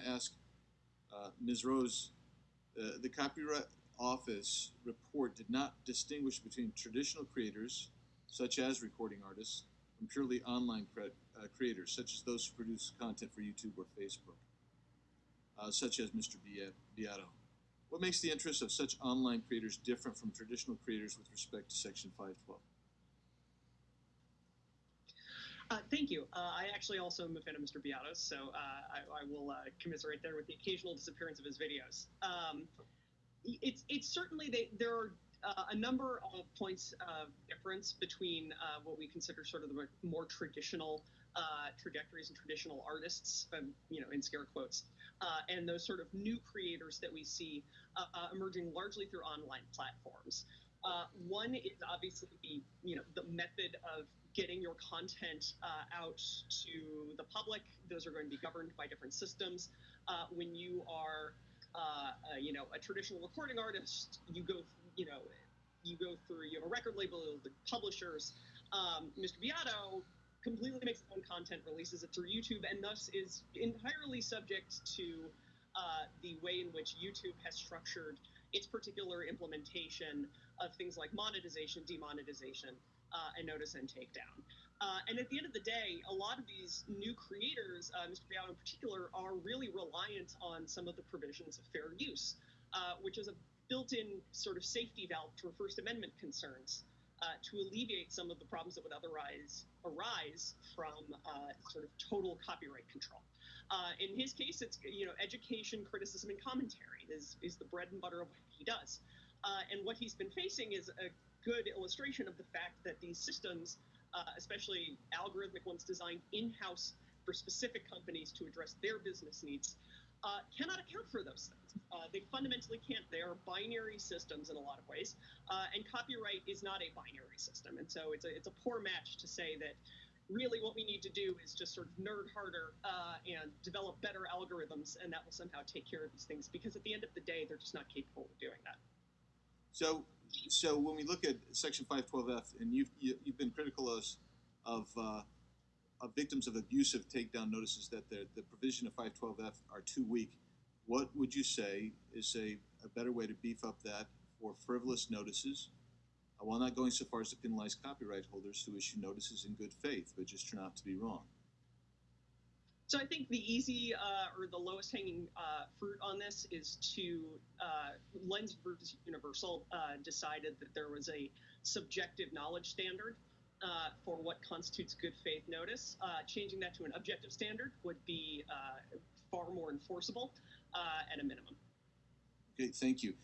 to ask uh, Ms. Rose, uh, the Copyright Office report did not distinguish between traditional creators, such as recording artists, and purely online cre- uh, creators, such as those who produce content for YouTube or Facebook, uh, such as Mr. Beato. What makes the interests of such online creators different from traditional creators with respect to Section 512? Uh, thank you. Uh, I actually also am a fan of Mr. Beatos, so uh, I, I, will uh, commiserate there with the occasional disappearance of his videos. Um, it's it's certainly they, there are uh, a number of points of difference between uh, what we consider sort of the more traditional trajectories and traditional artists, um, you know, in scare quotes, and those sort of new creators that we see emerging largely through online platforms. Uh, one is obviously the you know the method of getting your content uh, out to the public. Those are going to be governed by different systems. Uh, when you are, uh, uh, you know, a traditional recording artist, you go, you know, you go through, you have a record label, the publishers. Um, Mr. Beato completely makes his own content, releases it through YouTube, and thus is entirely subject to uh, the way in which YouTube has structured its particular implementation of things like monetization, demonetization, uh, and notice and takedown. Uh, and at the end of the day, a lot of these new creators, uh, Mr. Beato in particular, are really reliant on some of the provisions of fair use, uh, which is a built-in sort of safety valve for First Amendment concerns uh, to alleviate some of the problems that would otherwise arise from uh, sort of total copyright control. in his case, it's you know education, criticism, and commentary is is the bread and butter of what he does. and what he's been facing is a good illustration of the fact that these systems, uh, especially algorithmic ones designed in house for specific companies to address their business needs, uh, cannot account for those things. Uh, they fundamentally can't. They are binary systems in a lot of ways, uh, and copyright is not a binary system. And so it's a it's a poor match to say that really what we need to do is just sort of nerd harder uh, and develop better algorithms, and that will somehow take care of these things. Because at the end of the day, they're just not capable of doing that. So so when we look at Section 512F, and you've you, have been critical of of, uh, of victims of abusive takedown notices that the the provision of 512F are too weak. What would you say is a, a better way to beef up that for frivolous notices, uh, while not going so far as to penalize copyright holders who issue notices in good faith but just turn out to be wrong? So I think the easy uh, or the lowest hanging uh, fruit on this is to uh, Lenz versus Universal uh, decided that there was a subjective knowledge standard uh, for what constitutes good faith notice. Uh, changing that to an objective standard would be far more enforceable at a minimum. Okay, thank you.